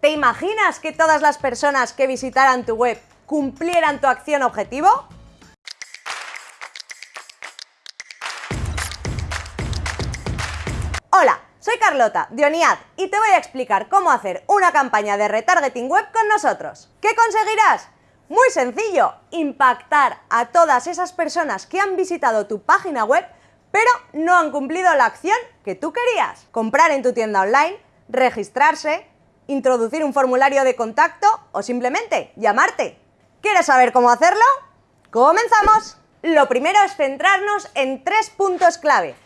¿Te imaginas que todas las personas que visitaran tu web cumplieran tu acción objetivo? Hola, soy Carlota, de Oniad, y te voy a explicar cómo hacer una campaña de retargeting web con nosotros. ¿Qué conseguirás? Muy sencillo, impactar a todas esas personas que han visitado tu página web pero no han cumplido la acción que tú querías. Comprar en tu tienda online, registrarse, introducir un formulario de contacto o simplemente llamarte. ¿Quieres saber cómo hacerlo? ¡Comenzamos! Lo primero es centrarnos en tres puntos clave.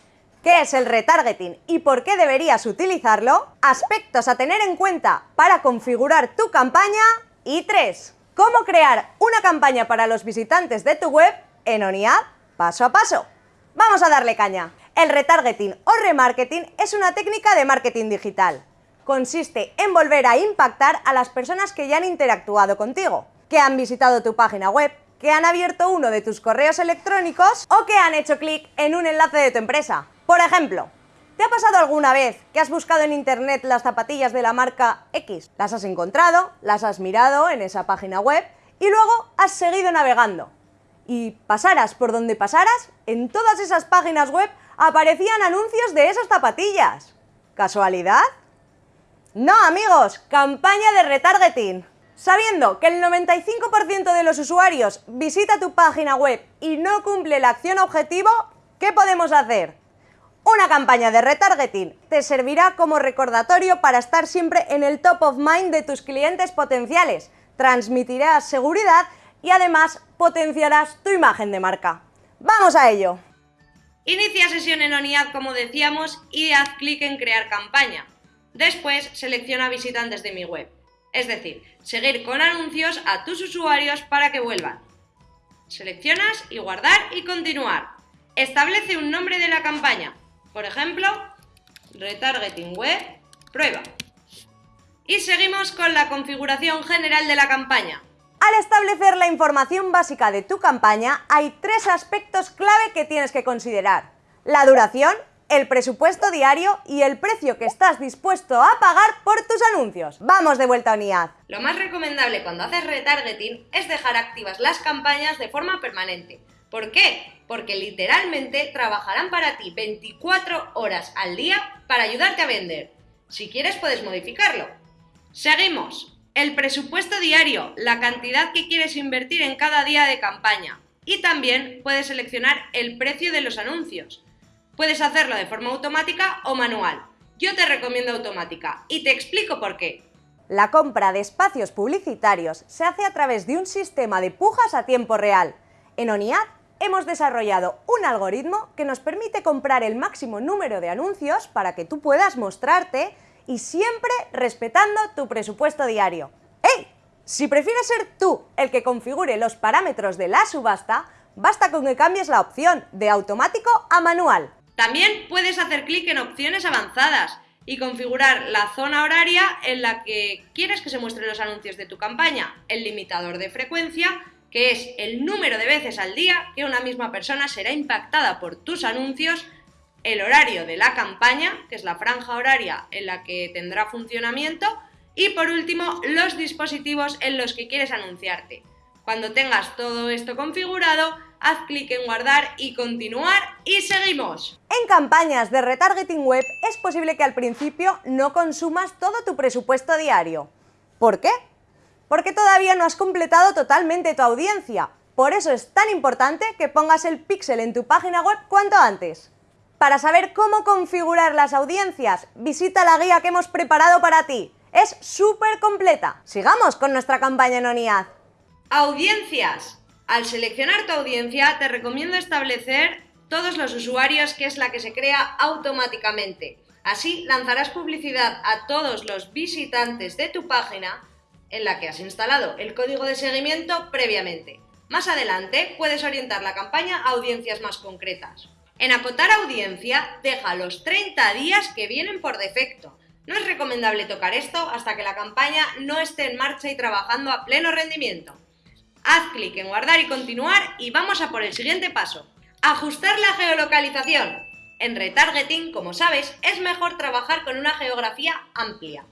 ¿Qué es el retargeting y por qué deberías utilizarlo? Aspectos a tener en cuenta para configurar tu campaña. Y tres, cómo crear una campaña para los visitantes de tu web en ONIAD paso a paso. Vamos a darle caña. El retargeting o remarketing es una técnica de marketing digital. Consiste en volver a impactar a las personas que ya han interactuado contigo, que han visitado tu página web, que han abierto uno de tus correos electrónicos o que han hecho clic en un enlace de tu empresa. Por ejemplo, ¿te ha pasado alguna vez que has buscado en internet las zapatillas de la marca X? Las has encontrado, las has mirado en esa página web y luego has seguido navegando y pasaras por donde pasaras, en todas esas páginas web aparecían anuncios de esas zapatillas. ¿Casualidad? No, amigos, campaña de retargeting. Sabiendo que el 95% de los usuarios visita tu página web y no cumple la acción objetivo, ¿qué podemos hacer? Una campaña de retargeting te servirá como recordatorio para estar siempre en el top of mind de tus clientes potenciales, transmitirá seguridad y además potenciarás tu imagen de marca. ¡Vamos a ello! Inicia sesión en ONIAD como decíamos y haz clic en crear campaña. Después selecciona visitantes de mi web, es decir, seguir con anuncios a tus usuarios para que vuelvan. Seleccionas y guardar y continuar. Establece un nombre de la campaña, por ejemplo, retargeting web, prueba. Y seguimos con la configuración general de la campaña. Al establecer la información básica de tu campaña, hay tres aspectos clave que tienes que considerar. La duración, el presupuesto diario y el precio que estás dispuesto a pagar por tus anuncios. Vamos de vuelta a UNIAD. Lo más recomendable cuando haces retargeting es dejar activas las campañas de forma permanente. ¿Por qué? Porque literalmente trabajarán para ti 24 horas al día para ayudarte a vender. Si quieres puedes modificarlo. Seguimos. El presupuesto diario, la cantidad que quieres invertir en cada día de campaña. Y también puedes seleccionar el precio de los anuncios. Puedes hacerlo de forma automática o manual. Yo te recomiendo automática y te explico por qué. La compra de espacios publicitarios se hace a través de un sistema de pujas a tiempo real. En ONIAD hemos desarrollado un algoritmo que nos permite comprar el máximo número de anuncios para que tú puedas mostrarte y siempre respetando tu presupuesto diario. ¡Ey! Si prefieres ser tú el que configure los parámetros de la subasta, basta con que cambies la opción de automático a manual. También puedes hacer clic en opciones avanzadas y configurar la zona horaria en la que quieres que se muestren los anuncios de tu campaña, el limitador de frecuencia, que es el número de veces al día que una misma persona será impactada por tus anuncios el horario de la campaña, que es la franja horaria en la que tendrá funcionamiento, y por último, los dispositivos en los que quieres anunciarte. Cuando tengas todo esto configurado, haz clic en guardar y continuar y seguimos. En campañas de retargeting web es posible que al principio no consumas todo tu presupuesto diario. ¿Por qué? Porque todavía no has completado totalmente tu audiencia. Por eso es tan importante que pongas el píxel en tu página web cuanto antes. Para saber cómo configurar las audiencias, visita la guía que hemos preparado para ti. Es súper completa. Sigamos con nuestra campaña en ONIAD. Audiencias. Al seleccionar tu audiencia, te recomiendo establecer todos los usuarios, que es la que se crea automáticamente. Así lanzarás publicidad a todos los visitantes de tu página en la que has instalado el código de seguimiento previamente. Más adelante puedes orientar la campaña a audiencias más concretas. En acotar audiencia, deja los 30 días que vienen por defecto. No es recomendable tocar esto hasta que la campaña no esté en marcha y trabajando a pleno rendimiento. Haz clic en guardar y continuar y vamos a por el siguiente paso. Ajustar la geolocalización. En retargeting, como sabes, es mejor trabajar con una geografía amplia.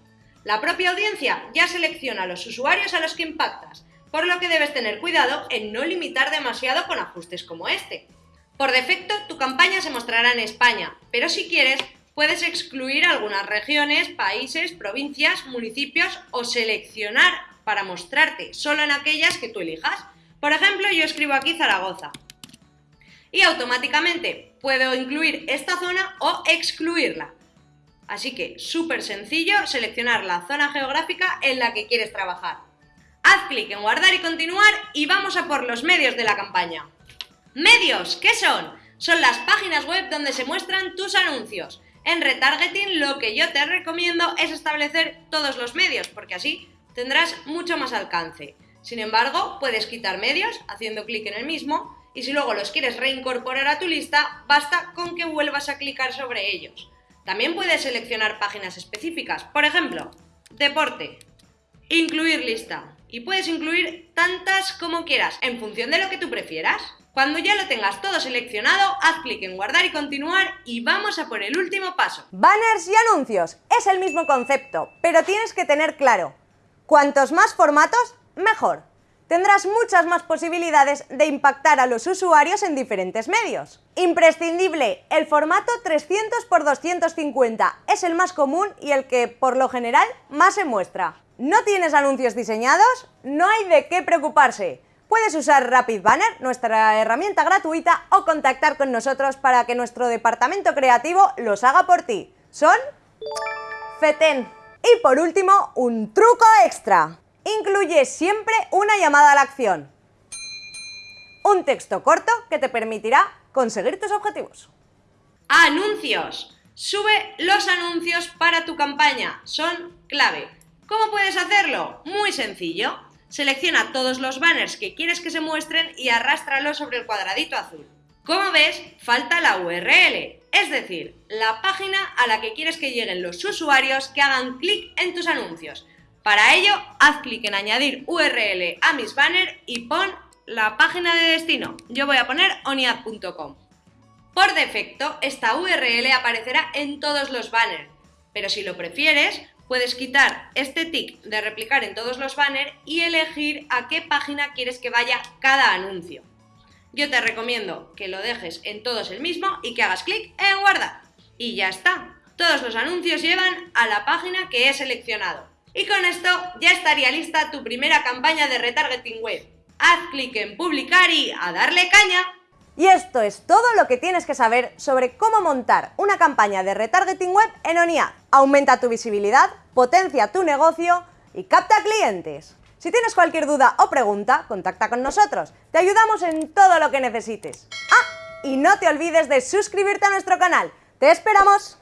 La propia audiencia ya selecciona los usuarios a los que impactas, por lo que debes tener cuidado en no limitar demasiado con ajustes como este. Por defecto, tu campaña se mostrará en España, pero si quieres, puedes excluir algunas regiones, países, provincias, municipios o seleccionar para mostrarte solo en aquellas que tú elijas. Por ejemplo, yo escribo aquí Zaragoza. Y automáticamente puedo incluir esta zona o excluirla. Así que súper sencillo seleccionar la zona geográfica en la que quieres trabajar. Haz clic en guardar y continuar y vamos a por los medios de la campaña. Medios, ¿qué son? Son las páginas web donde se muestran tus anuncios. En retargeting lo que yo te recomiendo es establecer todos los medios, porque así tendrás mucho más alcance. Sin embargo, puedes quitar medios haciendo clic en el mismo y si luego los quieres reincorporar a tu lista, basta con que vuelvas a clicar sobre ellos. También puedes seleccionar páginas específicas, por ejemplo, deporte, incluir lista y puedes incluir tantas como quieras en función de lo que tú prefieras. Cuando ya lo tengas todo seleccionado, haz clic en guardar y continuar y vamos a por el último paso. Banners y anuncios. Es el mismo concepto, pero tienes que tener claro, cuantos más formatos, mejor. Tendrás muchas más posibilidades de impactar a los usuarios en diferentes medios. Imprescindible, el formato 300 x 250 es el más común y el que, por lo general, más se muestra. ¿No tienes anuncios diseñados? No hay de qué preocuparse. Puedes usar Rapid Banner, nuestra herramienta gratuita, o contactar con nosotros para que nuestro departamento creativo los haga por ti. Son FETEN. Y por último, un truco extra. Incluye siempre una llamada a la acción. Un texto corto que te permitirá conseguir tus objetivos. Anuncios. Sube los anuncios para tu campaña. Son clave. ¿Cómo puedes hacerlo? Muy sencillo. Selecciona todos los banners que quieres que se muestren y arrástralos sobre el cuadradito azul. Como ves, falta la URL, es decir, la página a la que quieres que lleguen los usuarios que hagan clic en tus anuncios. Para ello, haz clic en añadir URL a mis banners y pon la página de destino. Yo voy a poner oniad.com. Por defecto, esta URL aparecerá en todos los banners, pero si lo prefieres, puedes quitar este tick de replicar en todos los banners y elegir a qué página quieres que vaya cada anuncio. Yo te recomiendo que lo dejes en todos el mismo y que hagas clic en guardar. Y ya está. Todos los anuncios llevan a la página que he seleccionado. Y con esto ya estaría lista tu primera campaña de retargeting web. Haz clic en publicar y a darle caña. Y esto es todo lo que tienes que saber sobre cómo montar una campaña de retargeting web en ONIAD. Aumenta tu visibilidad, potencia tu negocio y capta clientes. Si tienes cualquier duda o pregunta, contacta con nosotros. Te ayudamos en todo lo que necesites. Ah, y no te olvides de suscribirte a nuestro canal. ¡Te esperamos!